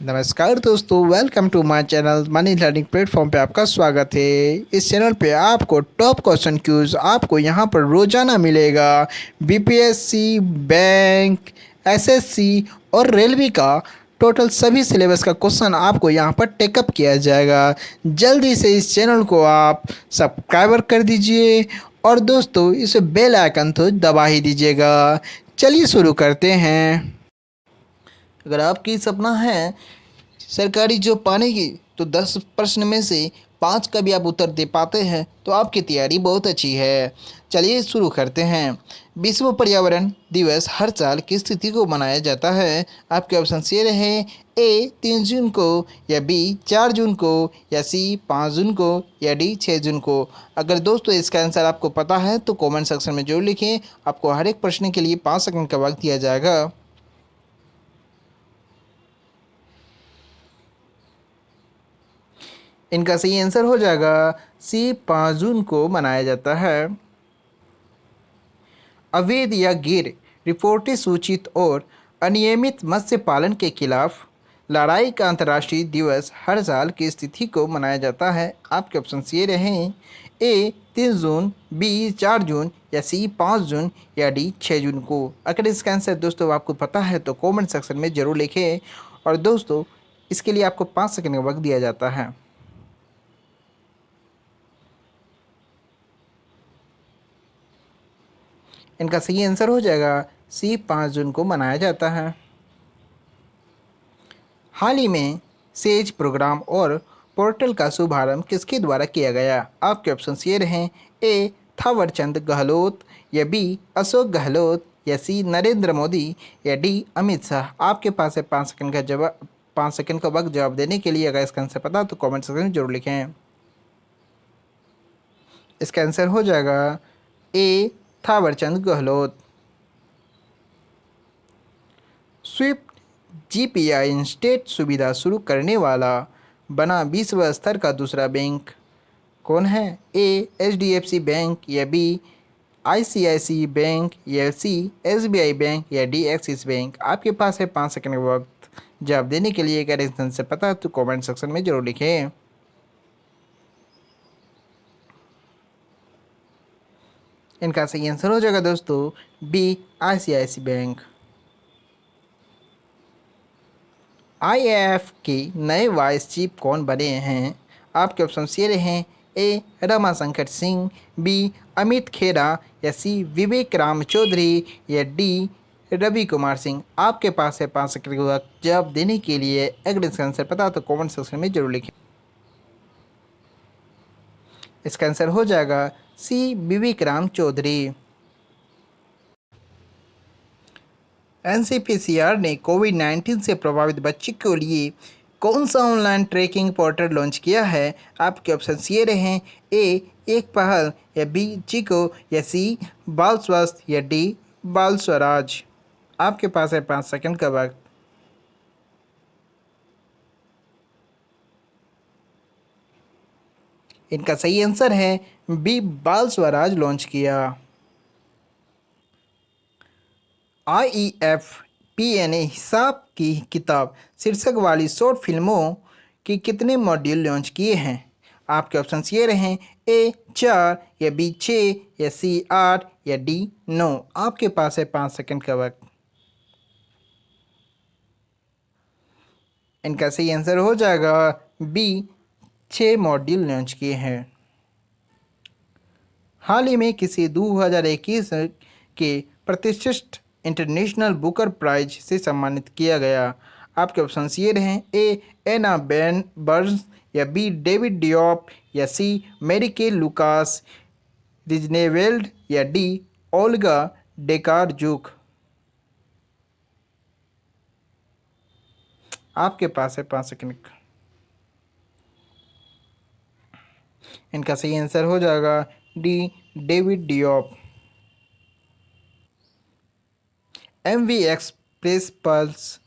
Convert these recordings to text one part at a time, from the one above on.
नमस्कार दोस्तों welcome to my channel money learning platform पे आपका स्वागत है। इस चैनल पे आपको टॉप क्वेश्चन क्यूज आपको यहाँ पर रोज़ाना मिलेगा। बीपीएससी बैंक एसएससी और रेलवे का टोटल सभी सिलेबस का क्वेश्चन आपको यहाँ पर टेकअप किया जाएगा। जल्दी से इस चैनल को आप सब्सक्राइबर कर दीजिए और दोस्तों, इसे बेल आइकन तो दबा ही दीजिएगा। चलिए शुरू करते हैं। अगर आपकी सपना है सरकारी जॉब पाने की तो दस प्रश्न में से पाँच का भी आप उत्तर दे पाते हैं तो आपकी तैयारी बहुत अच्छी है। चलिए शुरू करते हैं। विश्व पर्यावरण दिवस हर साल किस तिथि को मनाया जाता है। आपके ऑप्शन ये रहे ए, तीन जून को, या बी, चार जून को, या सी, पाँच जून को, या डी छः जून को। अगर दोस्तों इसका आंसर आपको पता है तो कमेंट सेक्शन में ज़रूर लिखें। आपको हर एक प्रश्न के लिए पाँच सेकंड का वक्त दिया जाएगा। इनका सही आंसर हो जाएगा सी पाँच जून को मनाया जाता है। अवैध या गिर रिपोर्टें सूचित और अनियमित मत्स्य पालन के खिलाफ लड़ाई का अंतर्राष्ट्रीय दिवस हर साल की स्थिति को मनाया जाता है। आपके ऑप्शन ये रहें ए तीन जून बी चार जून या सी पाँच जून या डी छः जून को। अगर इसका आंसर दोस्तों आपको पता है तो कमेंट सेक्शन में ज़रूर लिखें। और दोस्तों, इसके लिए आपको पाँच सेकंड का वक्त दिया जाता है। इनका सही आंसर हो जाएगा सी पाँच जून को मनाया जाता है। हाल ही में सेज प्रोग्राम और पोर्टल का शुभारंभ किसके द्वारा किया गया? आपके ऑप्शन ये रहें, ए, थावरचंद गहलोत, या बी, अशोक गहलोत, या सी, नरेंद्र मोदी, या डी, अमित शाह। आपके पास है पाँच सेकंड का जवाब पाँच सेकंड का वक्त जवाब देने के लिए। अगर इसका आंसर पता तो कमेंट सेक्शन में ज़रूर लिखें। इसका आंसर हो जाएगा A Thawarchand Gehlot. Swift GPI instant सुविधा शुरू करने वाला बना विश्व स्तर का दूसरा बैंक। कौन है? A H D F C bank या B I C I C bank या C S B I bank या डी एक्सिस बैंक? आपके पास है पाँच सेकंड वक्त। जवाब देने के लिए अगर इस से पता है तो कमेंट सेक्शन में ज़रूर लिखें। इनका सही आंसर हो जाएगा दोस्तों, बी, आईसीआईसी बैंक। आईएएफ के नए वाइस चीफ कौन बने हैं? आपके ऑप्शन ये रहे हैं, ए, रमाशंकर सिंह, बी, अमित खेरा, या सी, विवेक राम चौधरी, या डी, रवि कुमार सिंह। आपके पास है पाँच सेकंड जवाब देने के लिए अगर इसका आंसर पता तो कमेंट सेक्शन में ज़रूर लिखें। इसका आंसर हो जाएगा सी विवेक राम चौधरी। एनसीपीसीआर ने कोविड 19 से प्रभावित बच्चे के लिए कौन सा ऑनलाइन ट्रैकिंग पोर्टल लॉन्च किया है? आपके ऑप्शन ये रहे, ए, एक पहल, या बी चिको या सी, बाल स्वास्थ्य, या डी, बाल स्वराज। आपके पास है पाँच सेकंड का वक्त। इनका सही आंसर है बी, बाल स्वराज लॉन्च किया। I F P N A हिसाब की किताब, शीर्षक वाली शॉर्ट फ़िल्मों की कितने मॉड्यूल लॉन्च किए हैं? आपके ऑप्शन ये रहे, ए, चार, या बी छः या सी, आठ, या डी, नौ। आपके पास है पाँच सेकंड का वक्त। इनका सही आंसर हो जाएगा बी छः मॉड्यूल लॉन्च किए हैं। हाल ही में किसी 2021 के प्रतिष्ठित इंटरनेशनल बुकर प्राइज से सम्मानित किया गया। आपके ऑप्शन ये रहे ए एना बैन बर्न्स या बी डेविड डिओप या सी मेरी के लुकास रिजनेवेल्ड या डी ओल्गा डेकार जुक आपके पास है पाँच सेकंड इनका सही आंसर हो जाएगा D, David Diop M V Xpress Pearl,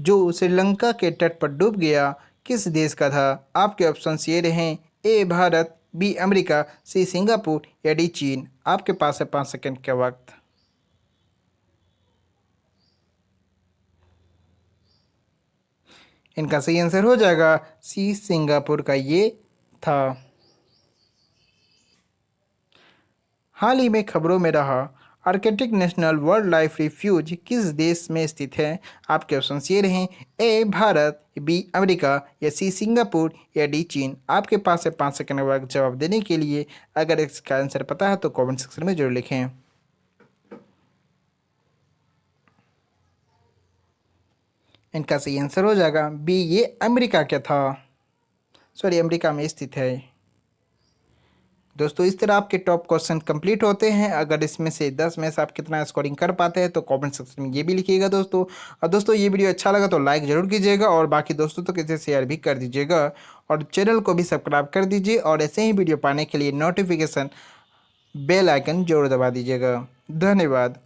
जो श्रीलंका के तट पर डूब गया, किस देश का था? आपके ऑप्शन ये रहे, A, Bharat, B, America, C, Singapore, या डी, चीन। आपके पास है पाँच सेकंड का वक्त। इनका सही आंसर हो जाएगा सी, सिंगापुर का ये था। हाल ही में खबरों में रहा, Arctic National wildlife refuge किस देश में स्थित है? आपके ऑप्शन ये रहे, ए, भारत, बी, अमेरिका, या सी, सिंगापुर, या डी, चीन। आपके पास है पाँच सेकंड बाद जवाब देने के लिए। अगर इसका आंसर पता है तो कमेंट सेक्शन में ज़रूर लिखें। इनका सही आंसर हो जाएगा, बी, ये अमेरिका क्या था। सॉरी, अमेरिका में स्थित है। दोस्तों, इस तरह आपके टॉप क्वेश्चन कंप्लीट होते हैं। अगर इसमें से 10 में से आप कितना स्कोरिंग कर पाते हैं तो कमेंट सेक्शन में ये भी लिखिएगा दोस्तों। और दोस्तों, ये वीडियो अच्छा लगा तो लाइक ज़रूर कीजिएगा और बाकी दोस्तों तो किसे शेयर भी कर दीजिएगा। और चैनल को भी सब्सक्राइब कर दीजिए और ऐसे ही वीडियो पाने के लिए नोटिफिकेशन बेल आइकन ज़रूर दबा दीजिएगा। धन्यवाद।